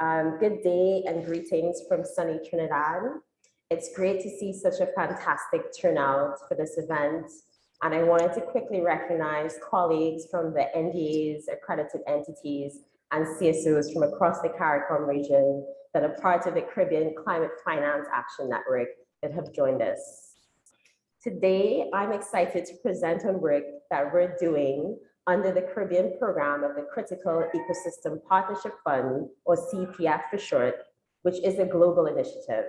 Um, good day and greetings from sunny Trinidad. It's great to see such a fantastic turnout for this event. And I wanted to quickly recognize colleagues from the NDAs, accredited entities, and CSOs from across the CARICOM region that are part of the Caribbean Climate Finance Action Network that have joined us. Today, I'm excited to present on work that we're doing under the Caribbean program of the Critical Ecosystem Partnership Fund, or CEPF for short, which is a global initiative.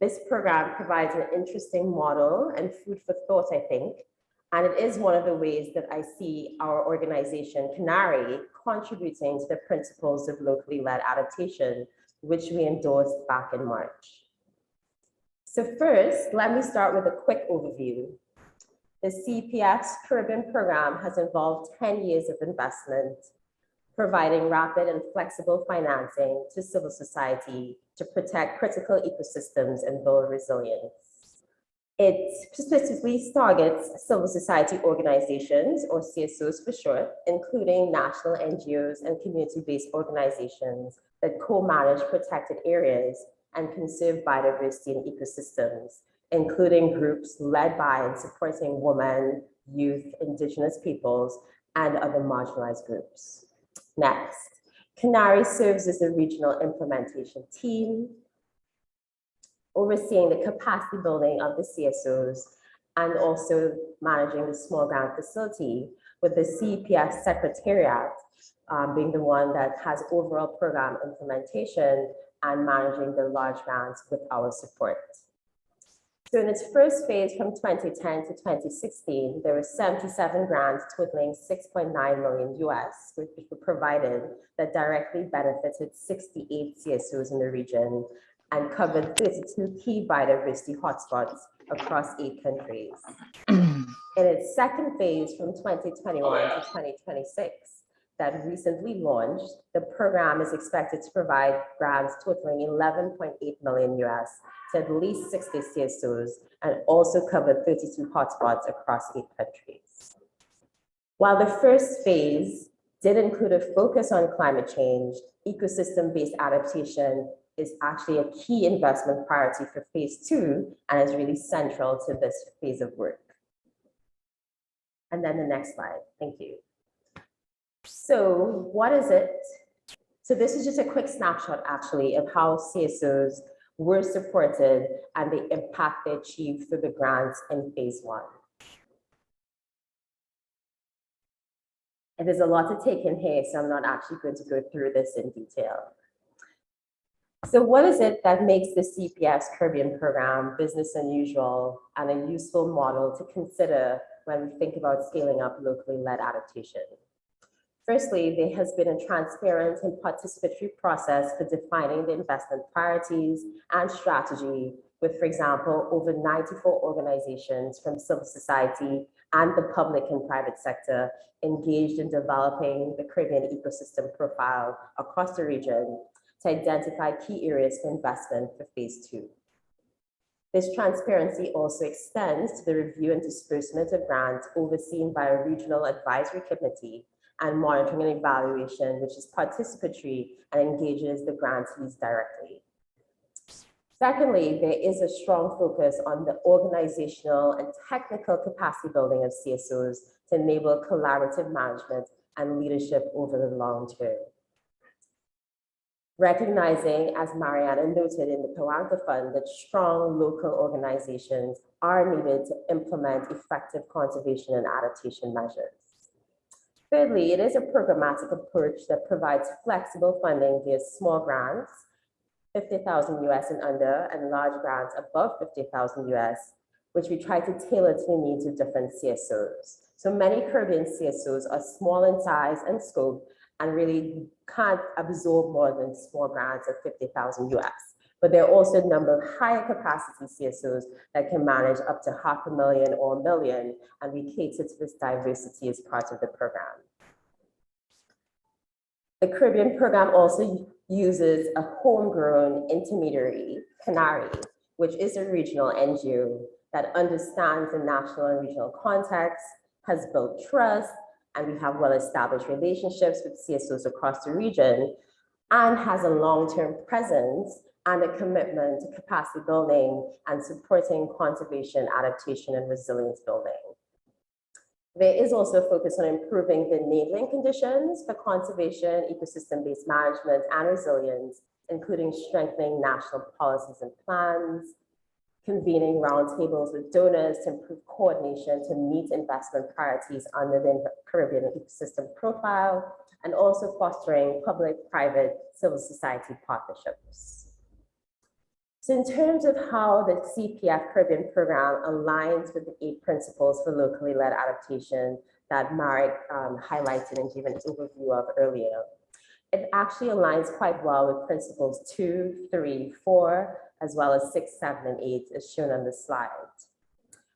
This program provides an interesting model and food for thought, I think, and it is one of the ways that I see our organization, CANARI, contributing to the principles of locally led adaptation, which we endorsed back in March. So first, let me start with a quick overview. The CEPF's Caribbean program has involved 10 years of investment, providing rapid and flexible financing to civil society to protect critical ecosystems and build resilience. It specifically targets civil society organizations, or CSOs for short, including national NGOs and community-based organizations that co-manage protected areas and conserve biodiversity and ecosystems including groups led by and supporting women, youth, indigenous peoples, and other marginalized groups. Next, CANARI serves as the regional implementation team, overseeing the capacity building of the CSOs and also managing the small grant facility with the CEPF Secretariat um, being the one that has overall program implementation and managing the large grants with our support. So in its first phase from 2010 to 2016, there were 77 grants totaling 6.9 million US, which were provided that directly benefited 68 CSOs in the region and covered 32 key biodiversity hotspots across eight countries. in its second phase from 2021 to 2026, that recently launched, the program is expected to provide grants totaling 11.8 million US to at least 60 CSOs and also cover 32 hotspots across eight countries. While the first phase did include a focus on climate change, ecosystem-based adaptation is actually a key investment priority for phase two and is really central to this phase of work. And then the next slide, thank you. So what is it? So this is just a quick snapshot actually of how CSOs were supported and the impact they achieved through the grants in phase one. And there's a lot to take in here, so I'm not actually going to go through this in detail. So what is it that makes the CEPF Caribbean program business unusual and a useful model to consider when we think about scaling up locally led adaptation? Firstly, there has been a transparent and participatory process for defining the investment priorities and strategy with, for example, over 94 organizations from civil society and the public and private sector engaged in developing the Caribbean ecosystem profile across the region to identify key areas for investment for phase two. This transparency also extends to the review and disbursement of grants overseen by a regional advisory committee and monitoring and evaluation, which is participatory and engages the grantees directly. Secondly, there is a strong focus on the organizational and technical capacity building of CSOs to enable collaborative management and leadership over the long term. Recognizing, as Mariana noted in the Pawanka Fund, that strong local organizations are needed to implement effective conservation and adaptation measures. Thirdly, it is a programmatic approach that provides flexible funding via small grants, 50,000 US and under, and large grants above 50,000 US, which we try to tailor to the needs of different CSOs. So many Caribbean CSOs are small in size and scope and really can't absorb more than small grants of 50,000 US but there are also a number of higher capacity CSOs that can manage up to half a million or a million, and we cater to this diversity as part of the program. The Caribbean program also uses a homegrown intermediary, CANARI, which is a regional NGO that understands the national and regional context, has built trust, and we have well-established relationships with CSOs across the region and has a long-term presence and a commitment to capacity building and supporting conservation, adaptation, and resilience building. There is also a focus on improving the enabling conditions for conservation, ecosystem-based management, and resilience, including strengthening national policies and plans, convening roundtables with donors to improve coordination to meet investment priorities under the Caribbean ecosystem profile, and also fostering public-private civil society partnerships. So in terms of how the CEPF Caribbean program aligns with the eight principles for locally led adaptation that Marek um, highlighted and gave an overview of earlier, it actually aligns quite well with principles two, three, four, as well as six, seven, and eight as shown on the slide.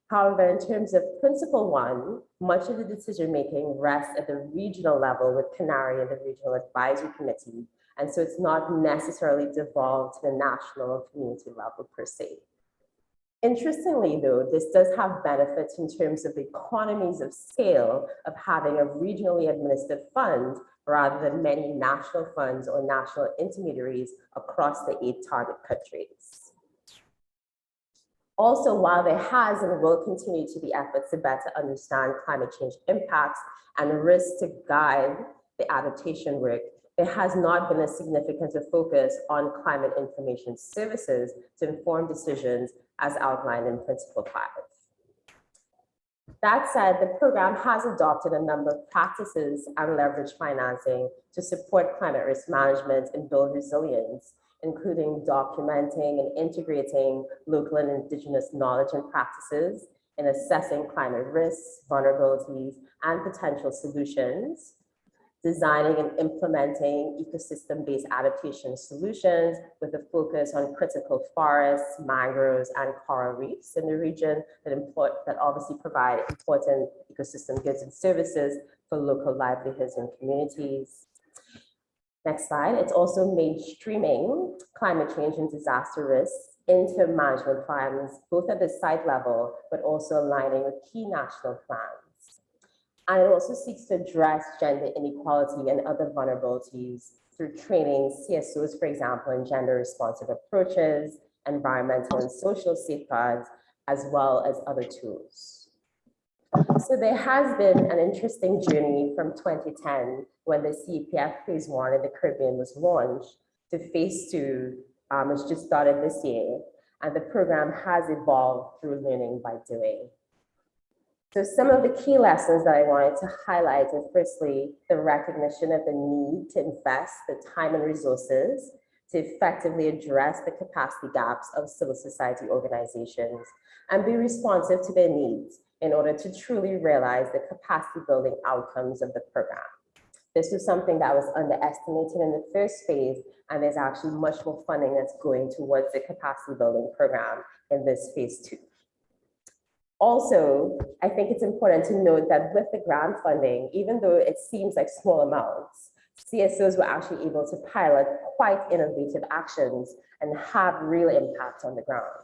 However, in terms of principle one, much of the decision-making rests at the regional level with CANARI and the Regional Advisory Committee, and so it's not necessarily devolved to the national or community level per se. Interestingly, though, this does have benefits in terms of economies of scale of having a regionally administered fund rather than many national funds or national intermediaries across the eight target countries. Also, while there has and will continue to be efforts to better understand climate change impacts and risks to guide the adaptation work, there has not been a significant focus on climate information services to inform decisions as outlined in Principle 5. That said, the program has adopted a number of practices and leverage financing to support climate risk management and build resilience, including documenting and integrating local and indigenous knowledge and practices in assessing climate risks, vulnerabilities, and potential solutions, designing and implementing ecosystem-based adaptation solutions with a focus on critical forests, mangroves, and coral reefs in the region that, import, that obviously provide important ecosystem goods and services for local livelihoods and communities. Next slide. It's also mainstreaming climate change and disaster risks into management plans, both at the site level, but also aligning with key national plans. And it also seeks to address gender inequality and other vulnerabilities through training CSOs, for example, in gender responsive approaches, environmental and social safeguards, as well as other tools. So there has been an interesting journey from 2010 when the CEPF phase one in the Caribbean was launched to phase two, um, which just started this year. And the program has evolved through learning by doing. So some of the key lessons that I wanted to highlight is firstly, the recognition of the need to invest the time and resources to effectively address the capacity gaps of civil society organizations and be responsive to their needs in order to truly realize the capacity building outcomes of the program. This was something that was underestimated in the first phase, and there's actually much more funding that's going towards the capacity building program in this phase two. Also, I think it's important to note that with the grant funding, even though it seems like small amounts, CSOs were actually able to pilot quite innovative actions and have real impact on the ground,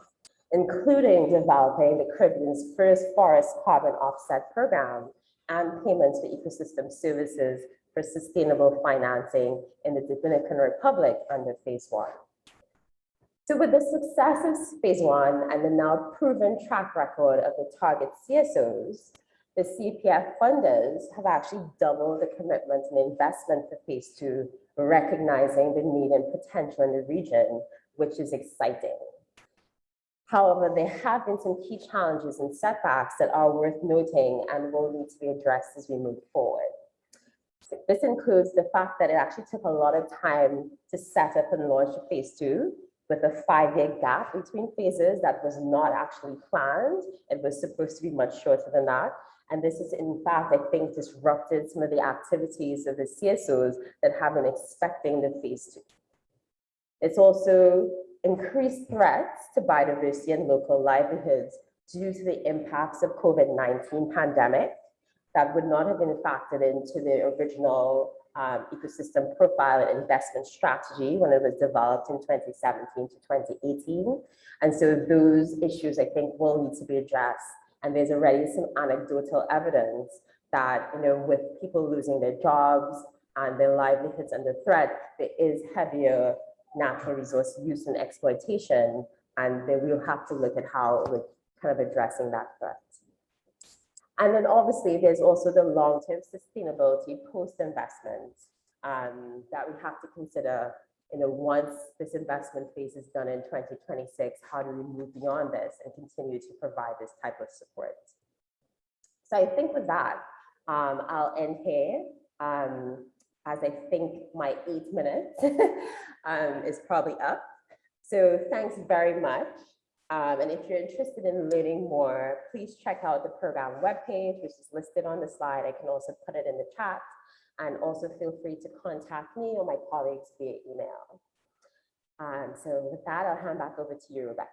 including developing the Caribbean's first forest carbon offset program and payments for ecosystem services for sustainable financing in the Dominican Republic under phase one. So with the success of phase one and the now proven track record of the target CSOs, the CEPF funders have actually doubled the commitment and investment for phase two, recognizing the need and potential in the region, which is exciting. However, there have been some key challenges and setbacks that are worth noting and will need to be addressed as we move forward. This includes the fact that it actually took a lot of time to set up and launch phase two, with a five-year gap between phases that was not actually planned. It was supposed to be much shorter than that. And this is in fact, I think, disrupted some of the activities of the CSOs that have been expecting the phase two. It's also increased threats to biodiversity and local livelihoods due to the impacts of COVID-19 pandemic that would not have been factored into the original um, ecosystem profile and investment strategy when it was developed in 2017 to 2018. And so those issues, I think, will need to be addressed. And there's already some anecdotal evidence that, you know, with people losing their jobs, and their livelihoods under threat, there is heavier natural resource use and exploitation, and then we'll have to look at how we're kind of addressing that threat. And then obviously there's also the long-term sustainability post-investment um, that we have to consider, you know, once this investment phase is done in 2026, how do we move beyond this and continue to provide this type of support? So I think with that, um, I'll end here. Um, as I think my eight minutes um, is probably up. So thanks very much. Um, and if you're interested in learning more, please check out the program webpage, which is listed on the slide. I can also put it in the chat. And also feel free to contact me or my colleagues via email. Um, so with that, I'll hand back over to you, Rebecca.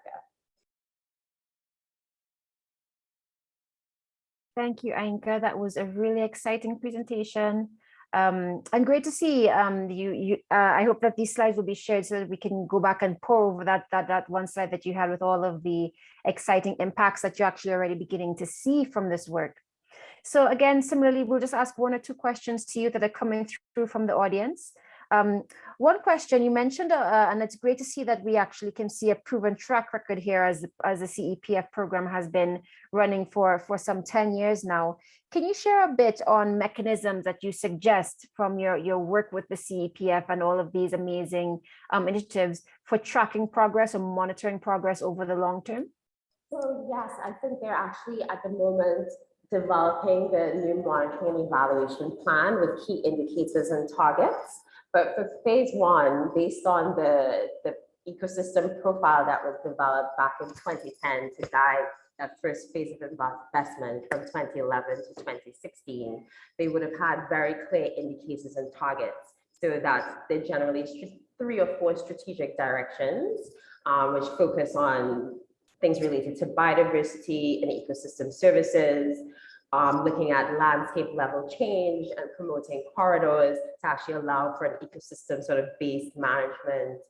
Thank you, Ainka. That was a really exciting presentation. Um, and great to see um, you. you uh, I hope that these slides will be shared so that we can go back and pore over that, that, that one slide that you had with all of the exciting impacts that you're actually already beginning to see from this work. So again, similarly, we'll just ask one or two questions to you that are coming through from the audience. Um, one question you mentioned, uh, uh, and it's great to see that we actually can see a proven track record here as, as the CEPF program has been running for, for some 10 years now. Can you share a bit on mechanisms that you suggest from your, your work with the CEPF and all of these amazing um, initiatives for tracking progress or monitoring progress over the long term? So yes, I think they're actually at the moment developing the new monitoring and evaluation plan with key indicators and targets. But for phase one, based on the, the ecosystem profile that was developed back in 2010 to guide that first phase of investment from 2011 to 2016, they would have had very clear indicators and targets. So that they generally three or four strategic directions, um, which focus on things related to biodiversity and ecosystem services, um, looking at landscape level change and promoting corridors to actually allow for an ecosystem sort of based management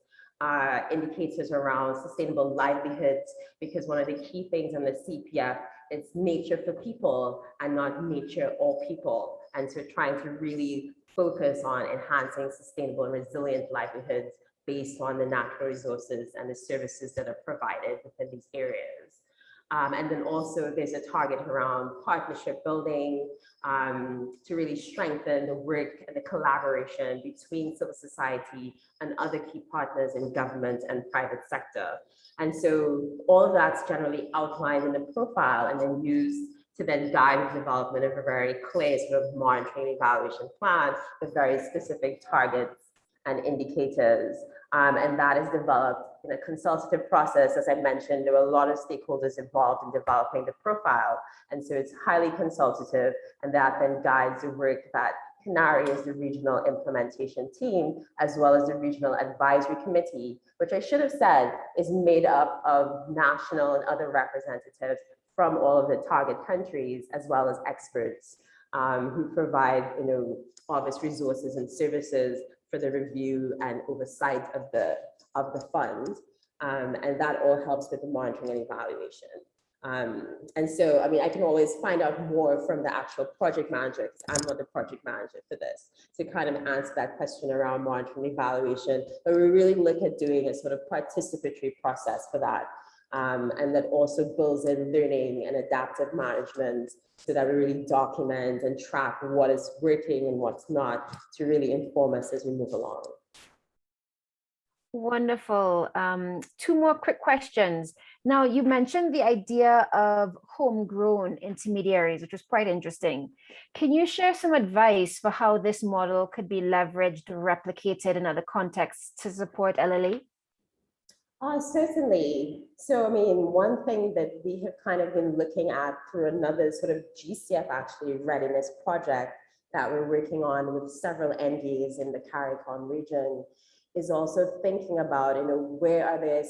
uh, indicators around sustainable livelihoods, because one of the key things in the CEPF is nature for people and not nature or people. And so trying to really focus on enhancing sustainable and resilient livelihoods based on the natural resources and the services that are provided within these areas. Um, and then also there's a target around partnership building um, to really strengthen the work and the collaboration between civil society and other key partners in government and private sector. And so all of that's generally outlined in the profile and then used to then guide the development of a very clear sort of monitoring evaluation plan with very specific targets and indicators. Um, and that is developed in a consultative process. As I mentioned, there were a lot of stakeholders involved in developing the profile. And so it's highly consultative and that then guides the work that CANARI is the regional implementation team, as well as the regional advisory committee, which I should have said is made up of national and other representatives from all of the target countries, as well as experts um, who provide, you know, obvious resources and services for the review and oversight of the, of the fund. Um, and that all helps with the monitoring and evaluation. Um, and so, I mean, I can always find out more from the actual project manager, because I'm not the project manager for this, to kind of answer that question around monitoring and evaluation. But we really look at doing a sort of participatory process for that. Um, and that also builds in learning and adaptive management so that we really document and track what is working and what's not to really inform us as we move along. Wonderful. Um, two more quick questions. Now, you mentioned the idea of homegrown intermediaries, which was quite interesting. Can you share some advice for how this model could be leveraged, replicated in other contexts to support LLA? Uh, certainly. So, I mean, one thing that we have kind of been looking at through another sort of GCF actually readiness project that we're working on with several NGOs in the CARICOM region is also thinking about, you know, where are there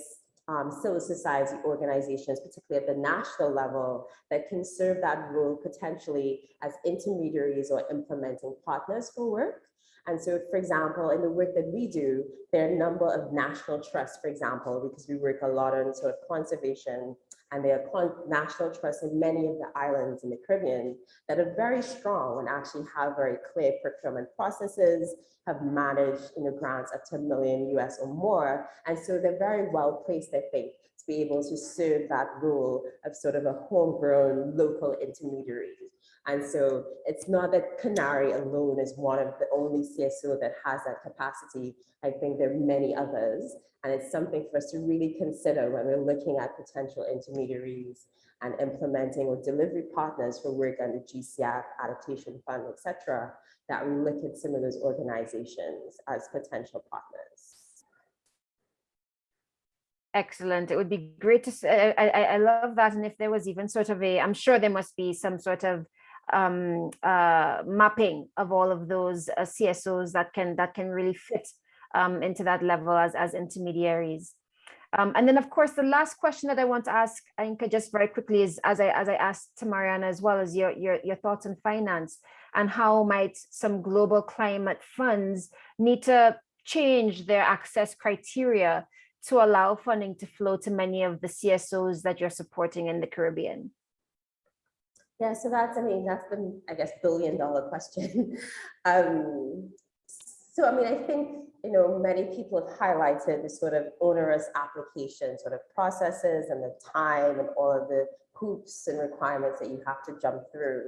um, civil society organizations, particularly at the national level, that can serve that role potentially as intermediaries or implementing partners for work. And so, for example, in the work that we do, there are a number of national trusts, for example, because we work a lot on sort of conservation And there are national trusts in many of the islands in the Caribbean that are very strong and actually have very clear procurement processes, have managed you know, grants up to a million US or more. And so they're very well placed, I think, to be able to serve that role of sort of a homegrown local intermediary. And so it's not that CANARI alone is one of the only CSO that has that capacity. I think there are many others. And it's something for us to really consider when we're looking at potential intermediaries and implementing or delivery partners for work under GCF, adaptation fund, et cetera, that we look at some of those organizations as potential partners. Excellent. It would be great to, I I love that. And if there was even sort of a, I'm sure there must be some sort of um, uh, mapping of all of those uh, CSOs that can, that can really fit um, into that level as, as intermediaries. Um, and then, of course, the last question that I want to ask, Ainka, just very quickly is, as I, as I asked to Mariana as well, as your, your, your thoughts on finance and how might some global climate funds need to change their access criteria to allow funding to flow to many of the CSOs that you're supporting in the Caribbean? Yeah, so that's, I mean, that's the, I guess, billion dollar question. um, so, I mean, I think, you know, many people have highlighted the sort of onerous application sort of processes and the time and all of the hoops and requirements that you have to jump through.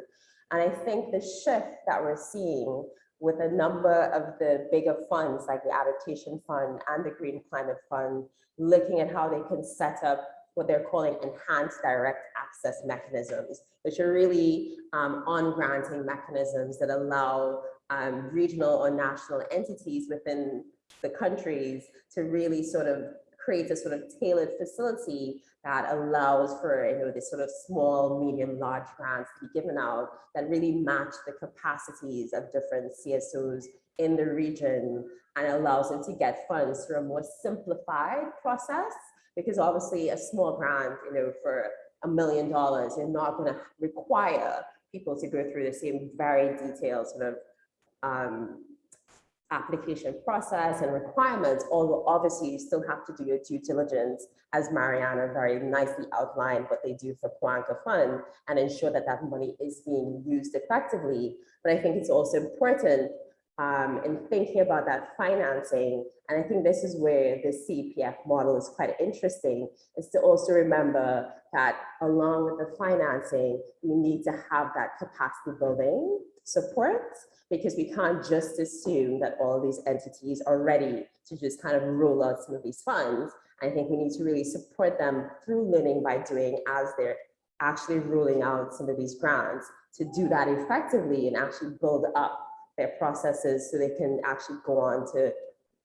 And I think the shift that we're seeing with a number of the bigger funds like the Adaptation Fund and the Green Climate Fund, looking at how they can set up what they're calling enhanced direct access mechanisms, which are really um, on granting mechanisms that allow um, regional or national entities within the countries to really sort of create a sort of tailored facility that allows for you know this sort of small, medium, large grants to be given out that really match the capacities of different CSOs in the region and allows them to get funds through a more simplified process because obviously a small grant, you know, for a million dollars, you're not going to require people to go through the same very detailed sort of um, application process and requirements, although obviously you still have to do your due diligence, as Mariana very nicely outlined what they do for Pawanka Fund and ensure that that money is being used effectively. But I think it's also important um, in thinking about that financing, and I think this is where the CEPF model is quite interesting, is to also remember that along with the financing, we need to have that capacity building support because we can't just assume that all these entities are ready to just kind of roll out some of these funds. I think we need to really support them through learning by doing as they're actually rolling out some of these grants to do that effectively and actually build up their processes so they can actually go on to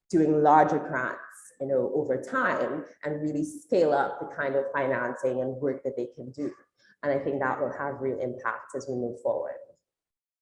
doing larger grants you know, over time and really scale up the kind of financing and work that they can do. And I think that will have real impact as we move forward.